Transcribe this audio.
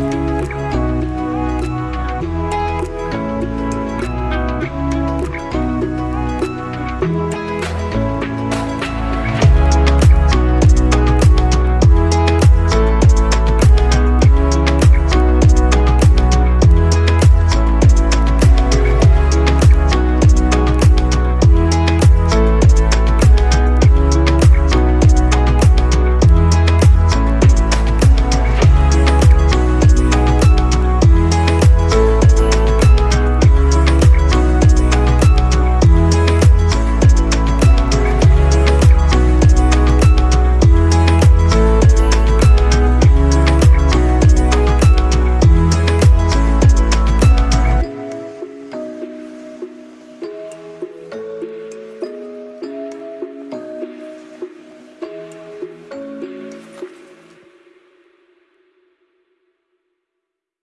Bye.